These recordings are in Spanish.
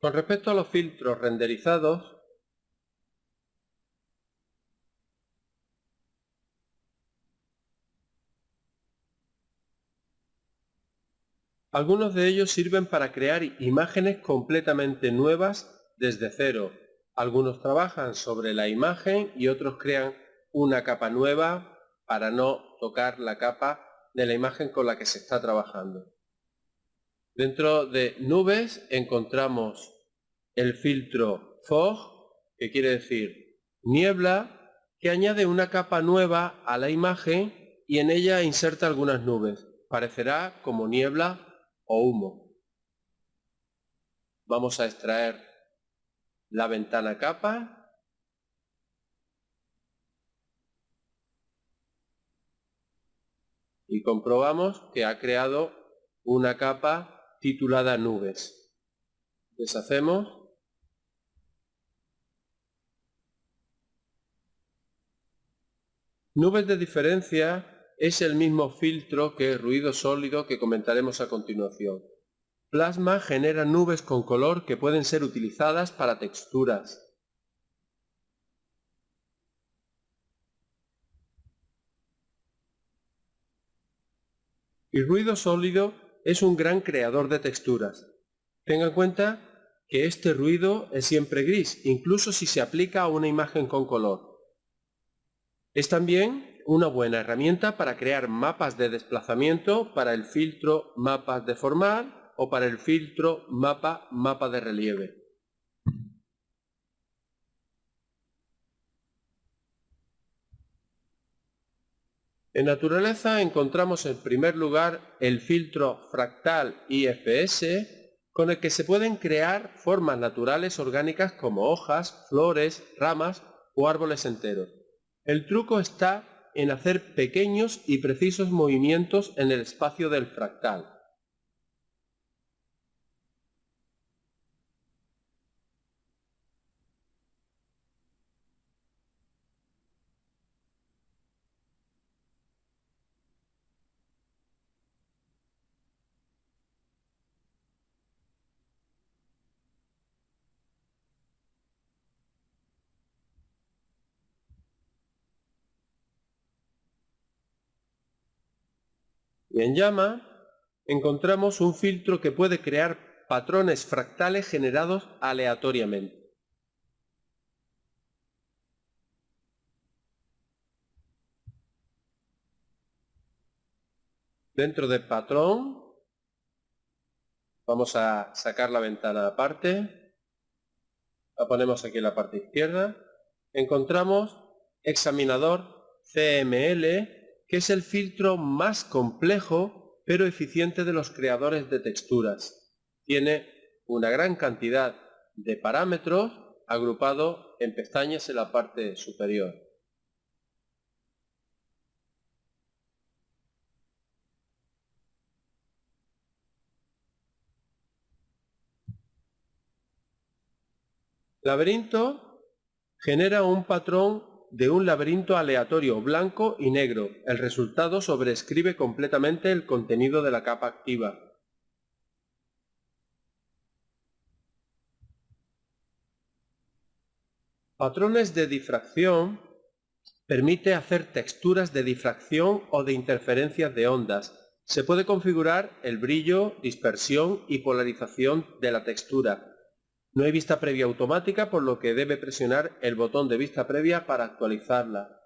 Con respecto a los filtros renderizados, algunos de ellos sirven para crear imágenes completamente nuevas desde cero. Algunos trabajan sobre la imagen y otros crean una capa nueva para no tocar la capa de la imagen con la que se está trabajando. Dentro de nubes encontramos el filtro Fog, que quiere decir niebla, que añade una capa nueva a la imagen y en ella inserta algunas nubes. Parecerá como niebla o humo. Vamos a extraer la ventana capa y comprobamos que ha creado una capa titulada nubes. Deshacemos. Nubes de diferencia es el mismo filtro que ruido sólido que comentaremos a continuación. Plasma genera nubes con color que pueden ser utilizadas para texturas, Y ruido sólido es un gran creador de texturas. Tenga en cuenta que este ruido es siempre gris, incluso si se aplica a una imagen con color. Es también una buena herramienta para crear mapas de desplazamiento para el filtro mapas de formal o para el filtro mapa mapa de relieve. En naturaleza encontramos en primer lugar el filtro fractal IFS con el que se pueden crear formas naturales orgánicas como hojas, flores, ramas o árboles enteros. El truco está en hacer pequeños y precisos movimientos en el espacio del fractal. Y en llama encontramos un filtro que puede crear patrones fractales generados aleatoriamente. Dentro de patrón vamos a sacar la ventana aparte, la ponemos aquí en la parte izquierda, encontramos examinador CML que es el filtro más complejo pero eficiente de los creadores de texturas. Tiene una gran cantidad de parámetros agrupado en pestañas en la parte superior. Laberinto genera un patrón de un laberinto aleatorio blanco y negro. El resultado sobrescribe completamente el contenido de la capa activa. Patrones de difracción permite hacer texturas de difracción o de interferencias de ondas. Se puede configurar el brillo, dispersión y polarización de la textura, no hay vista previa automática, por lo que debe presionar el botón de vista previa para actualizarla.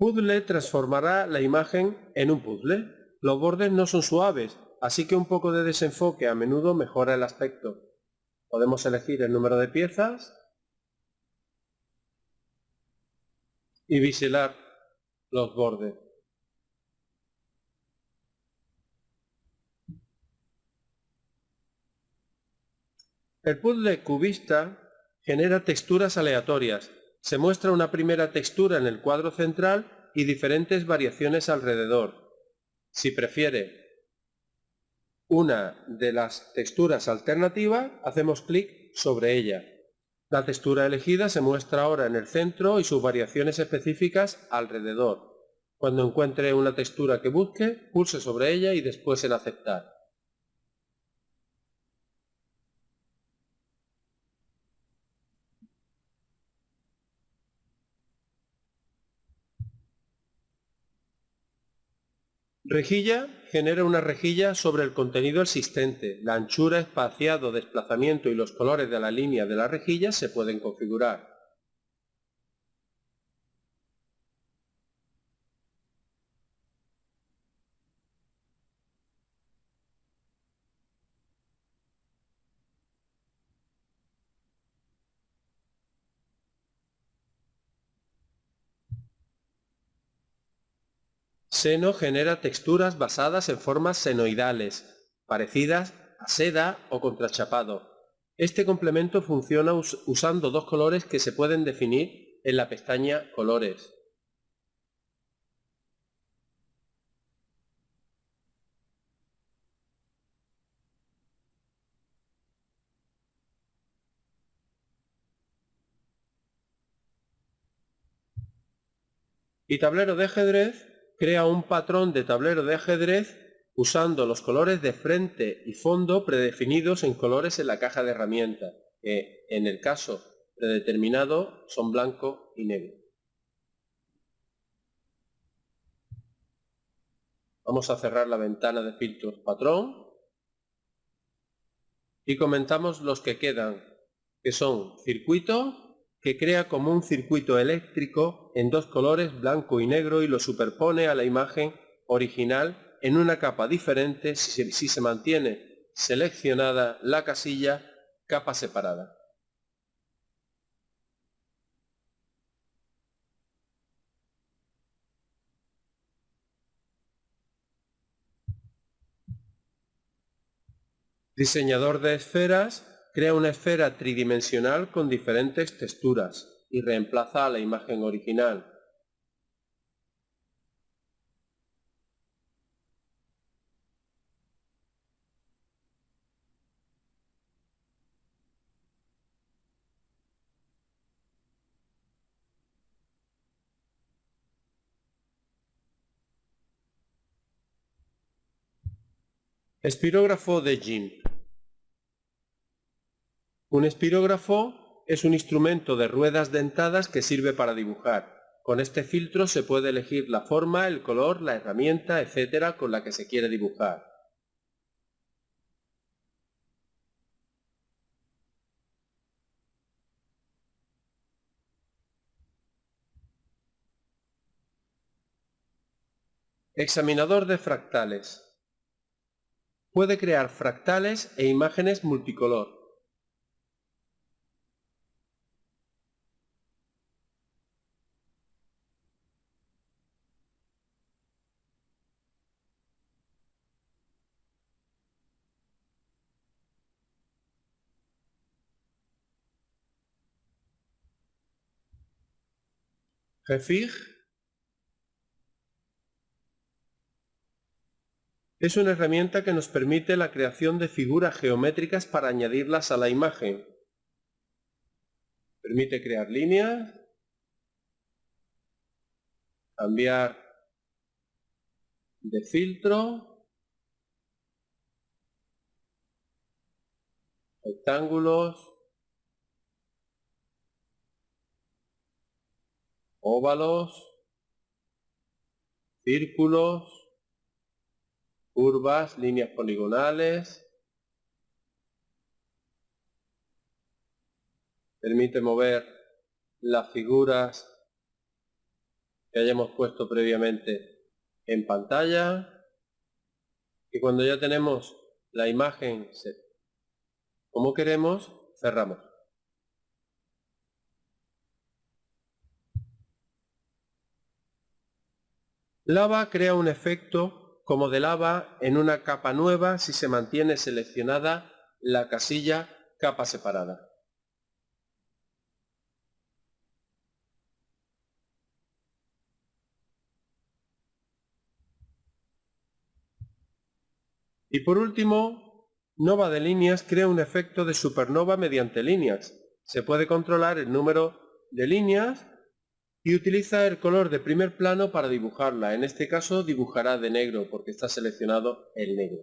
Puzzle transformará la imagen en un puzzle. Los bordes no son suaves, así que un poco de desenfoque a menudo mejora el aspecto. Podemos elegir el número de piezas y biselar los bordes. El puzzle cubista genera texturas aleatorias Se muestra una primera textura en el cuadro central y diferentes variaciones alrededor. Si prefiere una de las texturas alternativas, hacemos clic sobre ella. La textura elegida se muestra ahora en el centro y sus variaciones específicas alrededor. Cuando encuentre una textura que busque, pulse sobre ella y después en aceptar. Rejilla genera una rejilla sobre el contenido existente. La anchura, espaciado, desplazamiento y los colores de la línea de la rejilla se pueden configurar. Seno genera texturas basadas en formas senoidales, parecidas a seda o contrachapado. Este complemento funciona usando dos colores que se pueden definir en la pestaña Colores. Y tablero de ajedrez crea un patrón de tablero de ajedrez usando los colores de frente y fondo predefinidos en colores en la caja de herramientas, que en el caso predeterminado son blanco y negro. Vamos a cerrar la ventana de filtros patrón y comentamos los que quedan, que son circuito, que crea como un circuito eléctrico en dos colores blanco y negro y lo superpone a la imagen original en una capa diferente si, se mantiene seleccionada la casilla capa separada. Diseñador de esferas crea una esfera tridimensional con diferentes texturas y reemplaza a la imagen original. Espirógrafo de Jean un espirógrafo es un instrumento de ruedas dentadas que sirve para dibujar. Con este filtro se puede elegir la forma, el color, la herramienta, etcétera, con la que se quiere dibujar. Examinador de fractales. Puede crear fractales e imágenes multicolor. Refig es una herramienta que nos permite la creación de figuras geométricas para añadirlas a la imagen. Permite crear líneas, cambiar de filtro, rectángulos, óvalos, círculos, curvas, líneas poligonales. Permite mover las figuras que hayamos puesto previamente en pantalla. Y cuando ya tenemos la imagen como queremos, cerramos. Lava crea un efecto como de lava en una capa nueva si se mantiene seleccionada la casilla capa separada. Y por último, Nova de líneas crea un efecto de supernova mediante líneas. Se puede controlar el número de líneas y utiliza el color de primer plano para dibujarla. En este caso dibujará de negro porque está seleccionado el negro.